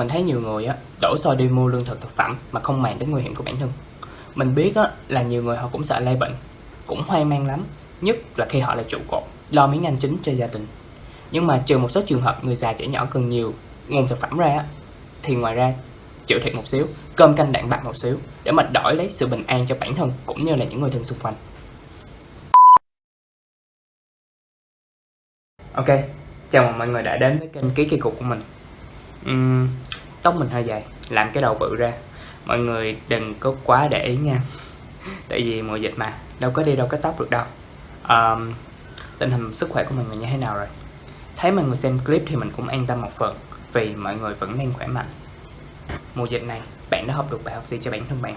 mình thấy nhiều người á đổ xô đi mua lương thực thực phẩm mà không màng đến nguy hiểm của bản thân. Mình biết á là nhiều người họ cũng sợ lây bệnh cũng hoang mang lắm. Nhất là khi họ là trụ cột lo miếng ăn chính cho gia đình. Nhưng mà trừ một số trường hợp người già trẻ nhỏ cần nhiều nguồn thực phẩm ra á thì ngoài ra chịu thiệt một xíu cơm canh đạn bạc một xíu để mà đổi lấy sự bình an cho bản thân cũng như là những người thân xung quanh. Ok chào mừng mọi người đã đến với kênh ký kỳ cục của mình. Uhm, tóc mình hơi dài làm cái đầu bự ra. Mọi người đừng có quá để ý nha. Tại vì mùa dịch mà đâu có đi đâu có tóc được đâu. Um, tình hình sức khỏe của mọi người như thế nào rồi? Thấy mọi người xem clip thì mình cũng an tâm một phần vì mọi người vẫn đang khỏe mạnh. Mùa dịch này bạn đã học được bài học gì cho bản thân bạn?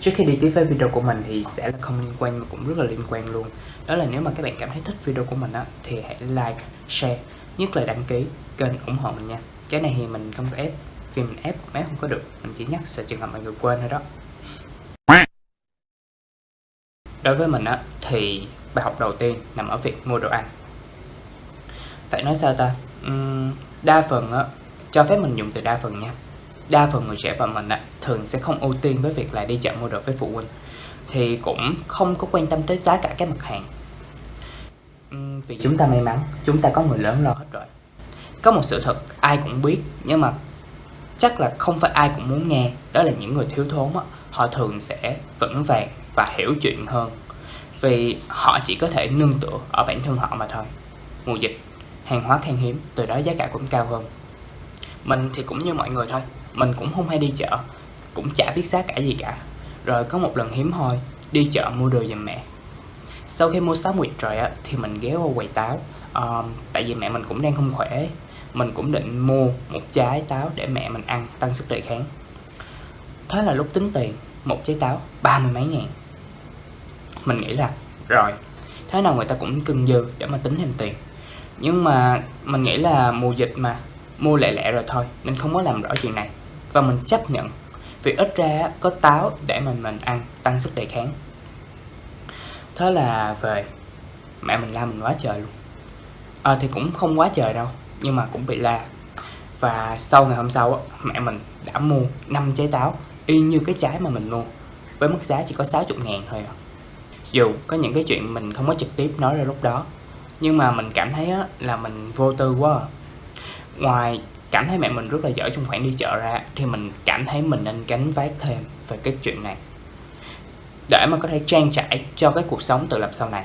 Trước khi đi tiếp với video của mình thì sẽ là không liên quan mà cũng rất là liên quan luôn. Đó là nếu mà các bạn cảm thấy thích video của mình á thì hãy like, share, nhất là đăng ký kênh ủng hộ mình nha. Cái này thì mình không có ép, vì mình ép cũng ép không có được. Mình chỉ nhắc sợ trường hợp mọi người quên thôi đó. Đối với mình á thì bài học đầu tiên nằm ở việc mua đồ ăn. Phải nói sao ta? Uhm, đa phần á, cho phép mình dùng từ đa phần nha. Đa phần người trẻ và mình á, thường sẽ không ưu tiên với việc là đi chợ mua đồ với phụ huynh. Thì cũng không có quan tâm tới giá cả các mặt hàng. Uhm, vì chúng ta may mắn chúng ta có người lớn lo hết rồi có một sự thật ai cũng biết nhưng mà chắc là không phải ai cũng muốn nghe. Đó là những người thiếu thốn á, họ thường sẽ vững vàng và hiểu chuyện hơn. Vì họ chỉ có thể nương tựa ở bản thân họ mà thôi. Mùa dịch hàng hóa khan hiếm từ đó giá cả cũng cao hơn. Mình thì cũng như mọi người thôi mình cũng không hay đi chợ cũng chả biết giá cả gì cả. Rồi có một lần hiếm hoi đi chợ mua đồ giùm mẹ. Sau khi mua sáo nguyệt rồi á thì mình ghé qua quầy táo. Uh, tại vì mẹ mình cũng đang không khỏe mình cũng định mua một trái táo để mẹ mình ăn tăng sức đề kháng. Thế là lúc tính tiền một trái táo ba mươi mấy ngàn. Mình nghĩ là rồi thế nào người ta cũng cưng dư để mà tính thêm tiền. Nhưng mà mình nghĩ là mùa dịch mà mua lẹ lẹ rồi thôi nên không có làm rõ chuyện này. Và mình chấp nhận vì ít ra có táo để mình mình ăn tăng sức đề kháng. Thế là về mẹ mình la mình quá trời luôn. À, thì cũng không quá trời đâu nhưng mà cũng bị la. Và sau ngày hôm sau mẹ mình đã mua 5 trái táo, y như cái trái mà mình mua, với mức giá chỉ có 60 ngàn thôi à. dù có những cái chuyện mình không có trực tiếp nói ra lúc đó, nhưng mà mình cảm thấy là mình vô tư quá à. Ngoài cảm thấy mẹ mình rất là giỏi trong khoản đi chợ ra, thì mình cảm thấy mình nên gánh vác thêm về cái chuyện này. Để mà có thể trang trải cho cái cuộc sống tự lập sau này.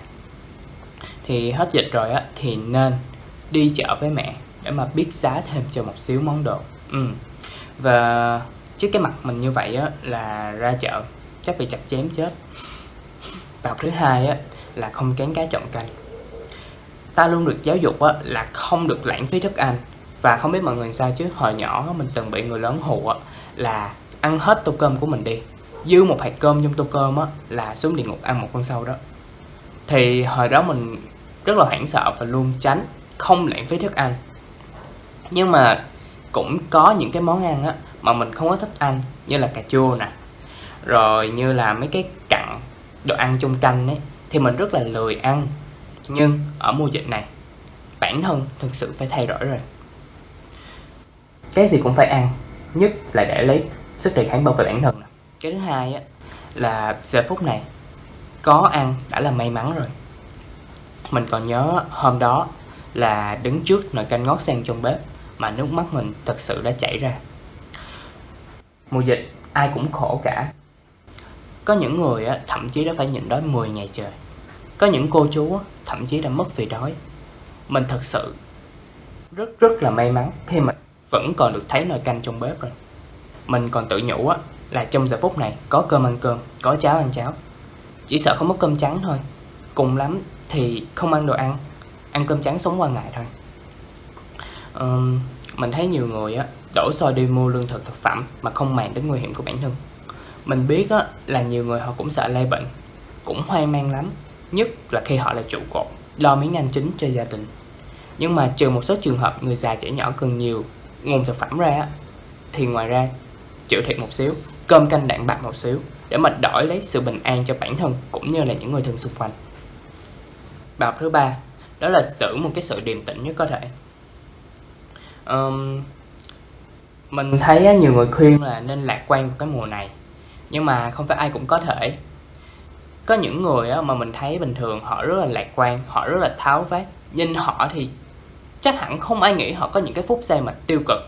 Thì hết dịch rồi á, thì nên đi chợ với mẹ để mà biết giá thêm cho một xíu món đồ. Ừ. và trước cái mặt mình như vậy á, là ra chợ, chắc bị chặt chém chết. Bài thứ hai á, là không kén cá chọn canh. Ta luôn được giáo dục á, là không được lãng phí thức ăn. Và không biết mọi người sao chứ, hồi nhỏ mình từng bị người lớn hù á, là ăn hết tô cơm của mình đi. Dư một hạt cơm trong tô cơm á, là xuống địa ngục ăn một con sâu đó. Thì hồi đó mình rất là hoảng sợ và luôn tránh không lãng phí thức ăn nhưng mà cũng có những cái món ăn á mà mình không có thích ăn, như là cà chua nè. Rồi như là mấy cái cặn đồ ăn chung canh ấy, thì mình rất là lười ăn. Nhưng ở mùa dịch này, bản thân thực sự phải thay đổi rồi. Cái gì cũng phải ăn, nhất là để lấy sức đề kháng bảo vệ bản thân cái thứ hai á là giờ phút này, có ăn đã là may mắn rồi. Mình còn nhớ hôm đó là đứng trước nồi canh ngót sen trong bếp mà nước mắt mình thật sự đã chảy ra. Mùa dịch, ai cũng khổ cả. Có những người thậm chí đã phải nhịn đói 10 ngày trời. Có những cô chú thậm chí đã mất vì đói. Mình thật sự rất rất là may mắn khi mà vẫn còn được thấy nồi canh trong bếp rồi. Mình còn tự nhủ là trong giờ phút này có cơm ăn cơm, có cháo ăn cháo. Chỉ sợ không có cơm trắng thôi. Cùng lắm thì không ăn đồ ăn ăn cơm trắng sống qua ngày thôi. Um, mình thấy nhiều người á đổ xô đi mua lương thực thực phẩm mà không màng đến nguy hiểm của bản thân. Mình biết á là nhiều người họ cũng sợ lây bệnh cũng hoang mang lắm nhất là khi họ là trụ cột lo miếng ăn chính cho gia đình. Nhưng mà trừ một số trường hợp người già trẻ nhỏ cần nhiều nguồn thực phẩm ra thì ngoài ra chịu thiệt một xíu cơm canh đạm bạc một xíu để mà đổi lấy sự bình an cho bản thân cũng như là những người thân xung quanh. Bài học thứ ba đó là giữ một cái sự điềm tĩnh nhất có thể. Um, mình thấy nhiều người khuyên là nên lạc quan cái mùa này nhưng mà không phải ai cũng có thể. Có những người mà mình thấy bình thường họ rất là lạc quan họ rất là tháo vát nhìn họ thì chắc hẳn không ai nghĩ họ có những cái phút giây mà tiêu cực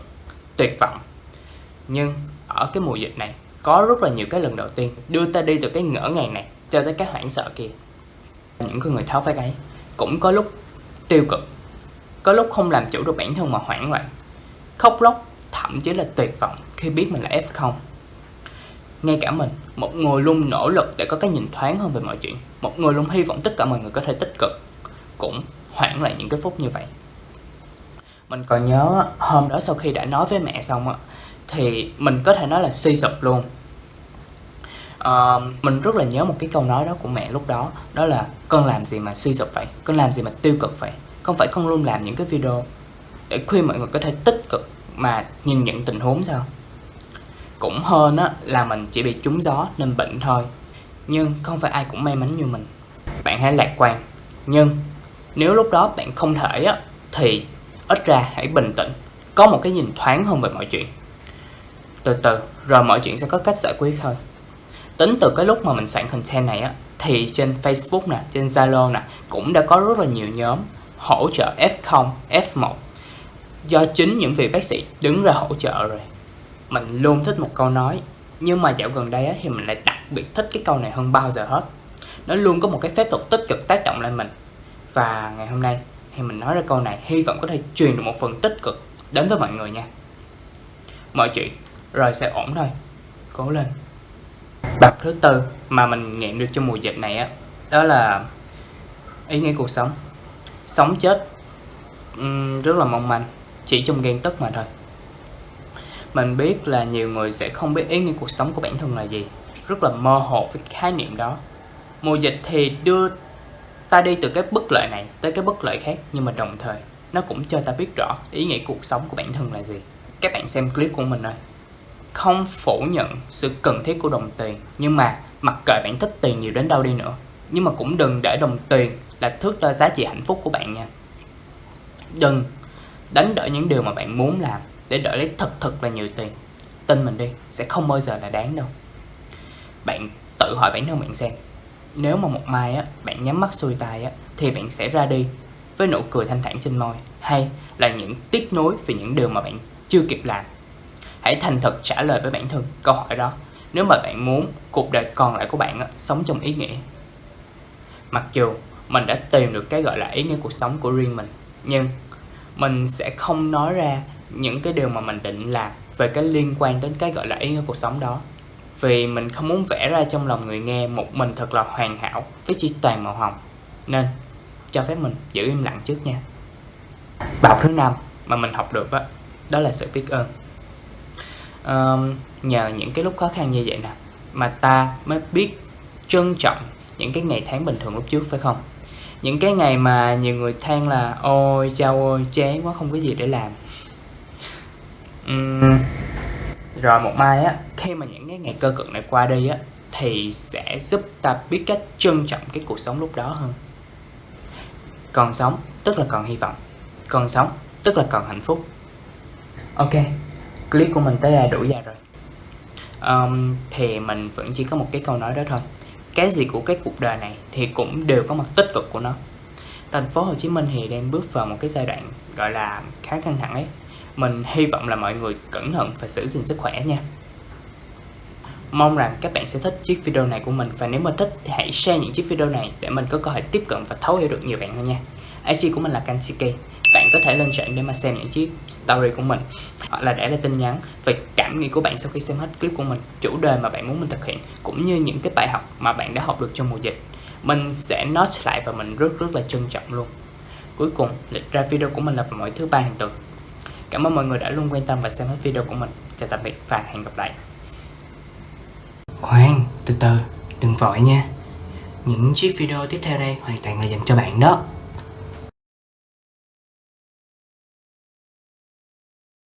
tuyệt vọng. Nhưng ở cái mùa dịch này có rất là nhiều cái lần đầu tiên đưa ta đi từ cái ngỡ ngàng này cho tới cái hoảng sợ kia. Những người tháo vát ấy cũng có lúc tiêu cực. Có lúc không làm chủ được bản thân mà hoảng loạn. Khóc lóc, thậm chí là tuyệt vọng khi biết mình là F0 ngay cả mình, một người luôn nỗ lực để có cái nhìn thoáng hơn về mọi chuyện. Một người luôn hy vọng tất cả mọi người có thể tích cực. Cũng hoảng lại những cái phút như vậy. Mình còn nhớ hôm đó sau khi đã nói với mẹ xong á, thì mình có thể nói là suy sụp luôn uh, mình rất là nhớ một cái câu nói đó của mẹ lúc đó đó là con làm gì mà suy sụp vậy? Con làm gì mà tiêu cực vậy? Không phải con luôn làm những cái video để khuyên mọi người có thể tích cực mà nhìn nhận tình huống sao? Cũng hơn á là mình chỉ bị trúng gió nên bệnh thôi. Nhưng không phải ai cũng may mắn như mình. Bạn hãy lạc quan. Nhưng nếu lúc đó bạn không thể á thì ít ra hãy bình tĩnh. Có một cái nhìn thoáng hơn về mọi chuyện. Từ từ rồi mọi chuyện sẽ có cách giải quyết thôi tính từ cái lúc mà mình soạn content này á thì trên Facebook nè, trên Zalo nè cũng đã có rất là nhiều nhóm hỗ trợ F0, F1 do chính những vị bác sĩ đứng ra hỗ trợ rồi. Mình luôn thích một câu nói nhưng mà dạo gần đây á, thì mình lại đặc biệt thích cái câu này hơn bao giờ hết. Nó luôn có một cái phép thuật tích cực tác động lên mình. Và ngày hôm nay thì mình nói ra câu này hy vọng có thể truyền được một phần tích cực đến với mọi người nha. Mọi chuyện rồi sẽ ổn thôi. Cố lên bậc thứ tư mà mình nghiệm được trong mùa dịch này á đó là ý nghĩa cuộc sống. Sống chết um, rất là mong manh chỉ trong ghen tức mà thôi. Mình biết là nhiều người sẽ không biết ý nghĩa cuộc sống của bản thân là gì rất là mơ hồ với khái niệm đó. Mùa dịch thì đưa ta đi từ cái bất lợi này tới cái bất lợi khác nhưng mà đồng thời nó cũng cho ta biết rõ ý nghĩa cuộc sống của bản thân là gì. Các bạn xem clip của mình thôi không phủ nhận sự cần thiết của đồng tiền. Nhưng mà mặc kệ bạn thích tiền nhiều đến đâu đi nữa, nhưng mà cũng đừng để đồng tiền là thước đo giá trị hạnh phúc của bạn nha. Đừng đánh đổi những điều mà bạn muốn làm để đợi lấy thật thật là nhiều tiền. Tin mình đi, sẽ không bao giờ là đáng đâu. Bạn tự hỏi bản thân bạn xem, nếu mà một mai á, bạn nhắm mắt xuôi tay á, thì bạn sẽ ra đi với nụ cười thanh thản trên môi, hay là những tiếc nuối vì những điều mà bạn chưa kịp làm? Hãy thành thật trả lời với bản thân câu hỏi đó. Nếu mà bạn muốn cuộc đời còn lại của bạn á, sống trong ý nghĩa. Mặc dù mình đã tìm được cái gọi là ý nghĩa cuộc sống của riêng mình nhưng mình sẽ không nói ra những cái điều mà mình định làm về cái liên quan đến cái gọi là ý nghĩa cuộc sống đó. Vì mình không muốn vẽ ra trong lòng người nghe một mình thật là hoàn hảo với chỉ toàn màu hồng. Nên cho phép mình giữ im lặng trước nha. Bài học thứ năm mà mình học được đó, đó là sự biết ơn um, nhờ những cái lúc khó khăn như vậy nè mà ta mới biết trân trọng những cái ngày tháng bình thường lúc trước phải không? Những cái ngày mà nhiều người than là ôi chao ơi chán quá không có gì để làm. Uhm, rồi một mai á khi mà những cái ngày cơ cực này qua đi á thì sẽ giúp ta biết cách trân trọng cái cuộc sống lúc đó hơn. Còn sống tức là còn hy vọng. Còn sống tức là còn hạnh phúc. Ok clip của mình tới đây đủ dài rồi. Um, thì mình vẫn chỉ có một cái câu nói đó thôi. Cái gì của cái cuộc đời này thì cũng đều có mặt tích cực của nó. Thành phố Hồ Chí Minh thì đang bước vào một cái giai đoạn gọi là khá căng thẳng ấy. Mình hy vọng là mọi người cẩn thận và giữ gìn sức khỏe nha. Mong rằng các bạn sẽ thích chiếc video này của mình và nếu mà thích thì hãy share những chiếc video này để mình có cơ hội tiếp cận và thấu hiểu được nhiều bạn hơn nha. IC của mình là Kanshike. Bạn có thể lên trạng để mà xem những chiếc story của mình hoặc là để lại tin nhắn về cảm nghĩ của bạn sau khi xem hết clip của mình, chủ đề mà bạn muốn mình thực hiện cũng như những cái bài học mà bạn đã học được trong mùa dịch. Mình sẽ note lại và mình rất rất là trân trọng luôn. Cuối cùng, lịch ra video của mình là vào mỗi thứ ba hàng tuần. Cảm ơn mọi người đã luôn quan tâm và xem hết video của mình. Chào tạm biệt và hẹn gặp lại. Khoan, từ từ, đừng vội nha. Những chiếc video tiếp theo đây hoàn toàn là dành cho bạn đó.